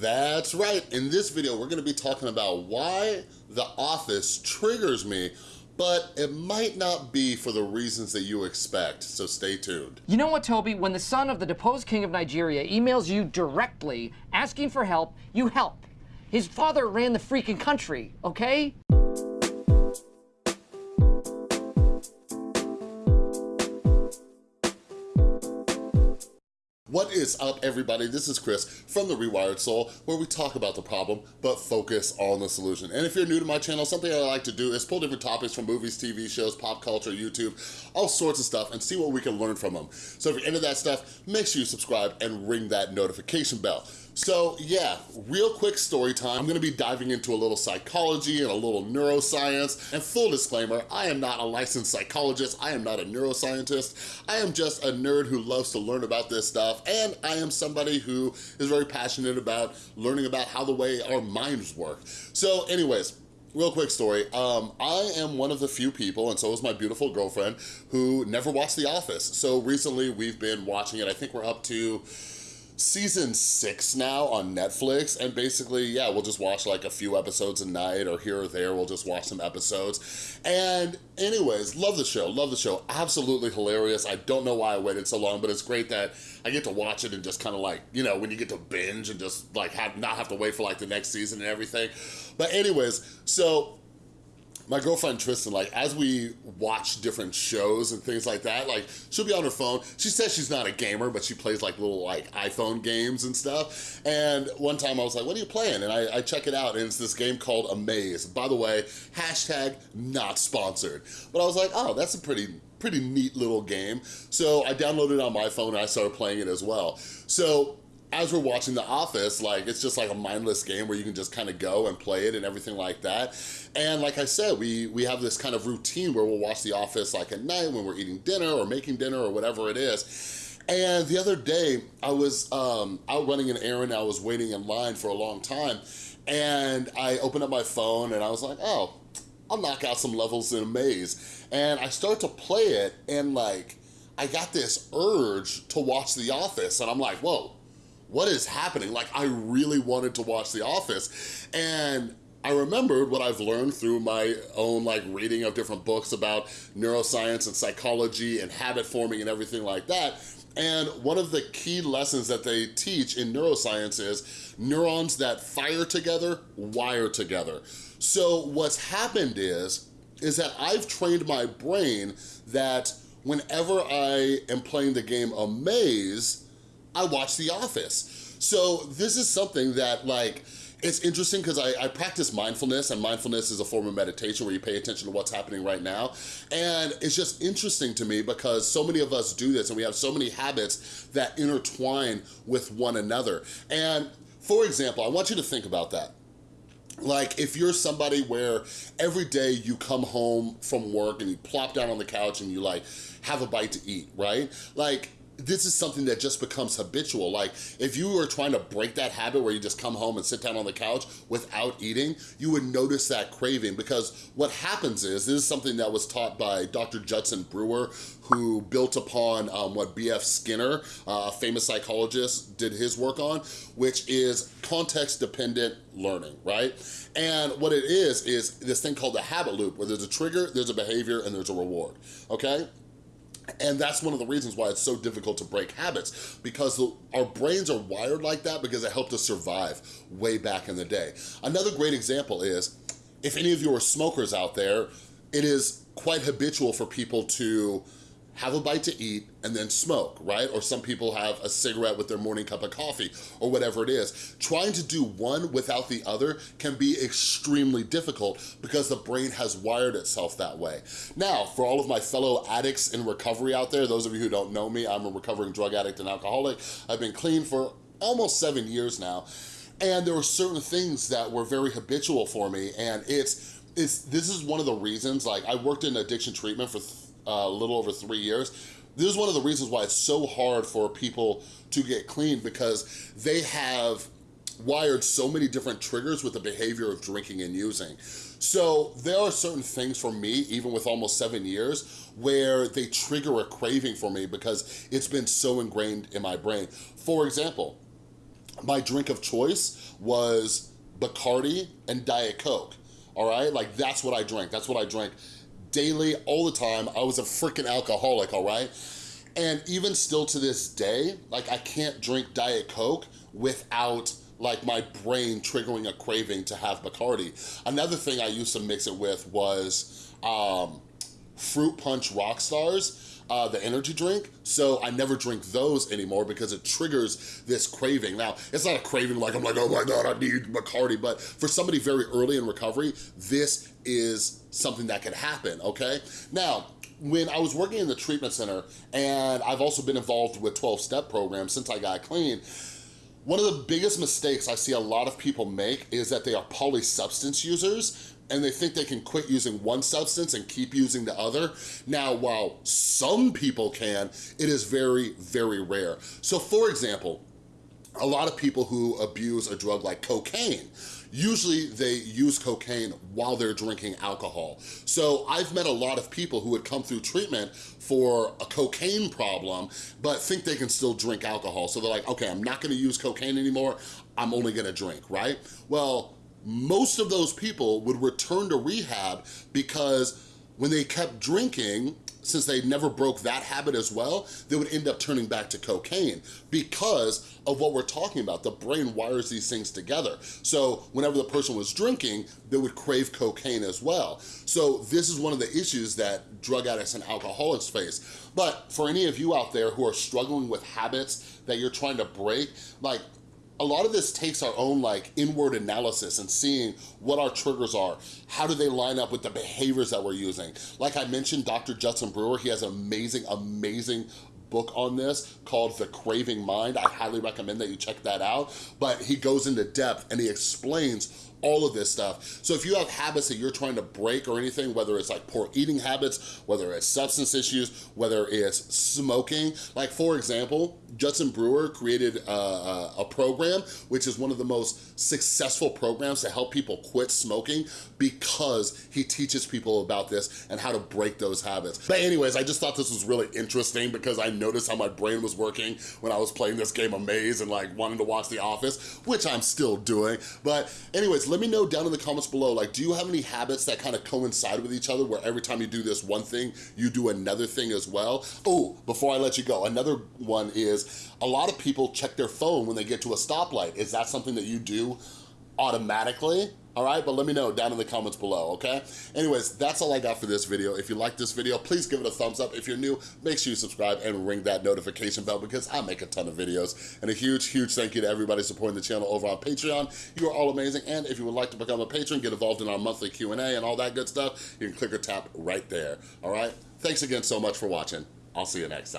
That's right. In this video, we're gonna be talking about why The Office triggers me, but it might not be for the reasons that you expect, so stay tuned. You know what, Toby? When the son of the deposed king of Nigeria emails you directly asking for help, you help. His father ran the freaking country, okay? Is up, everybody? This is Chris from The Rewired Soul, where we talk about the problem, but focus on the solution. And if you're new to my channel, something I like to do is pull different topics from movies, TV shows, pop culture, YouTube, all sorts of stuff, and see what we can learn from them. So if you're into that stuff, make sure you subscribe and ring that notification bell. So yeah, real quick story time. I'm gonna be diving into a little psychology and a little neuroscience. And full disclaimer, I am not a licensed psychologist. I am not a neuroscientist. I am just a nerd who loves to learn about this stuff. And I am somebody who is very passionate about learning about how the way our minds work. So anyways, real quick story. Um, I am one of the few people, and so is my beautiful girlfriend, who never watched The Office. So recently we've been watching it. I think we're up to season six now on Netflix and basically yeah we'll just watch like a few episodes a night or here or there we'll just watch some episodes. And anyways love the show love the show. Absolutely hilarious. I don't know why I waited so long but it's great that I get to watch it and just kind of like you know when you get to binge and just like have not have to wait for like the next season and everything. But anyways so my girlfriend Tristan, like as we watch different shows and things like that, like she'll be on her phone. She says she's not a gamer, but she plays like little like iPhone games and stuff. And one time I was like, what are you playing? And I, I check it out and it's this game called Amaze. By the way, hashtag not sponsored. But I was like, oh, that's a pretty pretty neat little game. So I downloaded it on my phone and I started playing it as well. So as we're watching The Office, like it's just like a mindless game where you can just kind of go and play it and everything like that. And like I said, we, we have this kind of routine where we'll watch The Office like at night when we're eating dinner or making dinner or whatever it is. And the other day, I was um, out running an errand, I was waiting in line for a long time, and I opened up my phone and I was like, oh, I'll knock out some levels in Amaze. And I start to play it and like, I got this urge to watch The Office and I'm like, whoa, what is happening? Like, I really wanted to watch The Office. And I remembered what I've learned through my own like reading of different books about neuroscience and psychology and habit forming and everything like that. And one of the key lessons that they teach in neuroscience is neurons that fire together, wire together. So what's happened is, is that I've trained my brain that whenever I am playing the game Amaze, I watch The Office. So this is something that like, it's interesting because I, I, practice mindfulness and mindfulness is a form of meditation where you pay attention to what's happening right now. And it's just interesting to me because so many of us do this and we have so many habits that intertwine with one another. And for example, I want you to think about that. Like if you're somebody where every day you come home from work and you plop down on the couch and you like have a bite to eat, right? Like this is something that just becomes habitual. Like if you were trying to break that habit where you just come home and sit down on the couch without eating, you would notice that craving because what happens is, this is something that was taught by Dr. Judson Brewer, who built upon um, what B.F. Skinner, uh, famous psychologist, did his work on, which is context-dependent learning, right? And what it is, is this thing called the habit loop, where there's a trigger, there's a behavior, and there's a reward, okay? And that's one of the reasons why it's so difficult to break habits because the, our brains are wired like that because it helped us survive way back in the day. Another great example is, if any of you are smokers out there, it is quite habitual for people to have a bite to eat, and then smoke, right? Or some people have a cigarette with their morning cup of coffee or whatever it is. Trying to do one without the other can be extremely difficult because the brain has wired itself that way. Now, for all of my fellow addicts in recovery out there, those of you who don't know me, I'm a recovering drug addict and alcoholic. I've been clean for almost seven years now. And there were certain things that were very habitual for me and it's, it's this is one of the reasons, like I worked in addiction treatment for a little over three years. This is one of the reasons why it's so hard for people to get clean because they have wired so many different triggers with the behavior of drinking and using. So there are certain things for me, even with almost seven years, where they trigger a craving for me because it's been so ingrained in my brain. For example, my drink of choice was Bacardi and Diet Coke, all right? Like, that's what I drank. That's what I drank daily, all the time. I was a freaking alcoholic, all right? And even still to this day, like, I can't drink Diet Coke without like my brain triggering a craving to have Bacardi. Another thing I used to mix it with was um, Fruit Punch Rockstars uh, the energy drink, so I never drink those anymore because it triggers this craving. Now, it's not a craving like I'm like, oh my God, I need Bacardi, but for somebody very early in recovery, this is something that can happen, okay? Now, when I was working in the treatment center, and I've also been involved with 12-step programs since I got clean, one of the biggest mistakes I see a lot of people make is that they are polysubstance users and they think they can quit using one substance and keep using the other. Now, while some people can, it is very, very rare. So for example, a lot of people who abuse a drug like cocaine, usually they use cocaine while they're drinking alcohol. So I've met a lot of people who would come through treatment for a cocaine problem, but think they can still drink alcohol. So they're like, okay, I'm not gonna use cocaine anymore, I'm only gonna drink, right? Well, most of those people would return to rehab because when they kept drinking, since they never broke that habit as well, they would end up turning back to cocaine because of what we're talking about. The brain wires these things together. So whenever the person was drinking, they would crave cocaine as well. So this is one of the issues that drug addicts and alcoholics face. But for any of you out there who are struggling with habits that you're trying to break, like a lot of this takes our own like inward analysis and seeing what our triggers are. How do they line up with the behaviors that we're using? Like I mentioned, Dr. Judson Brewer, he has an amazing, amazing book on this called The Craving Mind. I highly recommend that you check that out. But he goes into depth and he explains all of this stuff. So if you have habits that you're trying to break or anything, whether it's like poor eating habits, whether it's substance issues, whether it's smoking, like for example, Judson Brewer created a, a, a program, which is one of the most successful programs to help people quit smoking because he teaches people about this and how to break those habits. But anyways, I just thought this was really interesting because I noticed how my brain was working when I was playing this game of Maze and like wanting to watch The Office, which I'm still doing. But anyways, let me know down in the comments below, like, do you have any habits that kind of coincide with each other where every time you do this one thing, you do another thing as well? Oh, before I let you go, another one is a lot of people check their phone when they get to a stoplight. Is that something that you do automatically? all right? But let me know down in the comments below, okay? Anyways, that's all I got for this video. If you like this video, please give it a thumbs up. If you're new, make sure you subscribe and ring that notification bell because I make a ton of videos. And a huge, huge thank you to everybody supporting the channel over on Patreon. You are all amazing. And if you would like to become a patron, get involved in our monthly Q&A and all that good stuff, you can click or tap right there, all right? Thanks again so much for watching. I'll see you next time.